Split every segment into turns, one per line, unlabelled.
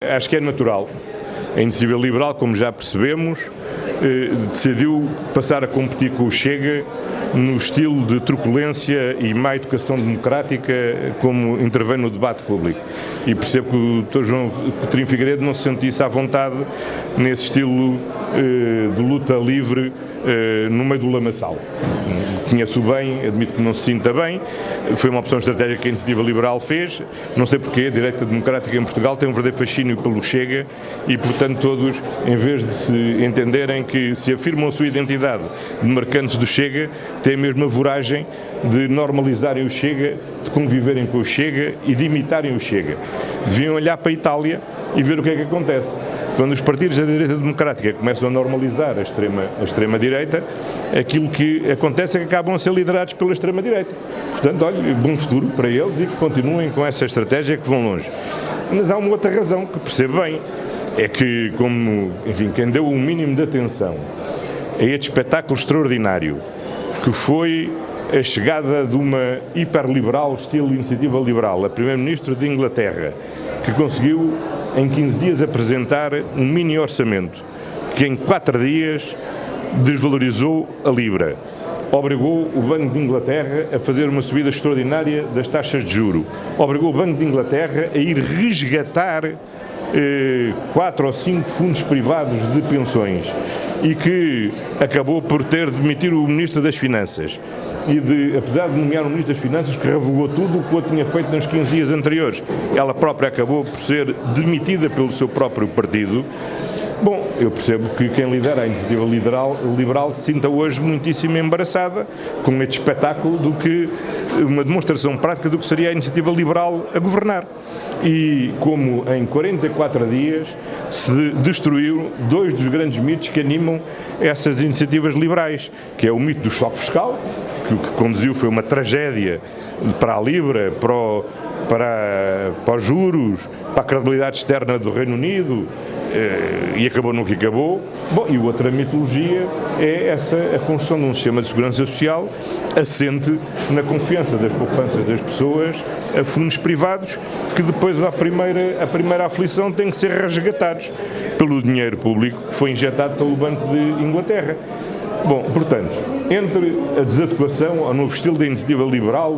Acho que é natural. A Iniciativa Liberal, como já percebemos, eh, decidiu passar a competir com o Chega no estilo de truculência e má educação democrática como intervém no debate público. E percebo que o Dr. João Coutinho Figueiredo não se sentisse à vontade nesse estilo eh, de luta livre eh, no meio do lamaçal. Conheço bem, admito que não se sinta bem, foi uma opção estratégica que a Iniciativa Liberal fez, não sei porquê, a direita democrática em Portugal tem um verdadeiro fascínio pelo Chega e, portanto, todos, em vez de se entenderem que se afirmam a sua identidade de marcantes do Chega, têm a mesma voragem de normalizarem o Chega, de conviverem com o Chega e de imitarem o Chega. Deviam olhar para a Itália e ver o que é que acontece. Quando os partidos da direita democrática começam a normalizar a extrema-direita, a extrema -direita, aquilo que acontece é que acabam a ser liderados pela extrema-direita. Portanto, olha, bom futuro para eles e que continuem com essa estratégia que vão longe. Mas há uma outra razão que percebo bem, é que, como, enfim, quem deu um mínimo de atenção a este espetáculo extraordinário, que foi a chegada de uma hiperliberal, estilo iniciativa liberal, a Primeiro-Ministro de Inglaterra, que conseguiu em 15 dias apresentar um mini orçamento que em 4 dias desvalorizou a Libra, obrigou o Banco de Inglaterra a fazer uma subida extraordinária das taxas de juro, obrigou o Banco de Inglaterra a ir resgatar quatro ou cinco fundos privados de pensões e que acabou por ter de demitir o Ministro das Finanças. E de, apesar de nomear um Ministro das Finanças que revogou tudo o que o tinha feito nos 15 dias anteriores, ela própria acabou por ser demitida pelo seu próprio partido, Bom, eu percebo que quem lidera a iniciativa liberal, liberal se sinta hoje muitíssimo embaraçada com este espetáculo do que uma demonstração prática do que seria a iniciativa liberal a governar. E como em 44 dias se destruiu dois dos grandes mitos que animam essas iniciativas liberais, que é o mito do choque fiscal, que o que conduziu foi uma tragédia para a Libra, para, para, para os juros, para a credibilidade externa do Reino Unido, e acabou no que acabou. Bom, e outra mitologia é essa, a construção de um sistema de segurança social assente na confiança das poupanças das pessoas a fundos privados que depois à primeira, a primeira aflição têm que ser resgatados pelo dinheiro público que foi injetado pelo Banco de Inglaterra. Bom, portanto, entre a desadequação ao novo estilo da iniciativa liberal,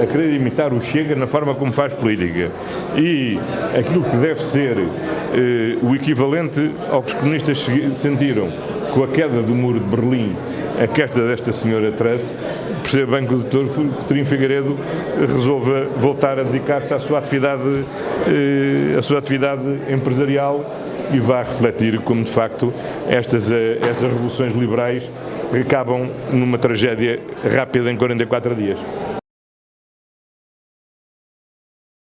a querer imitar o Chega na forma como faz política, e aquilo que deve ser eh, o equivalente ao que os comunistas sentiram com a queda do muro de Berlim, a queda desta senhora Truss, percebe bem que o Dr. Coutinho Figueiredo resolva voltar a dedicar-se à sua eh, à sua atividade empresarial e vá refletir como de facto estas, eh, estas revoluções liberais acabam numa tragédia rápida em 44 dias.